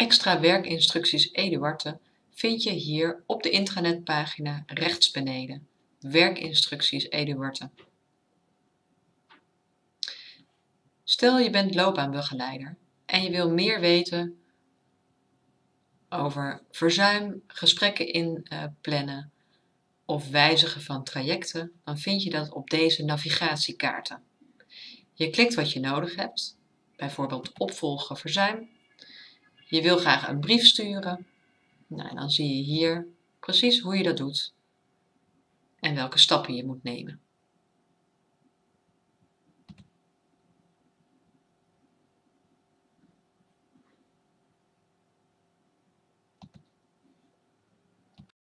Extra werkinstructies Eduarte vind je hier op de intranetpagina rechts beneden. Werkinstructies Eduarte. Stel je bent loopbaanbegeleider en je wil meer weten over verzuim, gesprekken inplannen of wijzigen van trajecten, dan vind je dat op deze navigatiekaarten. Je klikt wat je nodig hebt, bijvoorbeeld opvolgen verzuim. Je wil graag een brief sturen. Nou, dan zie je hier precies hoe je dat doet en welke stappen je moet nemen.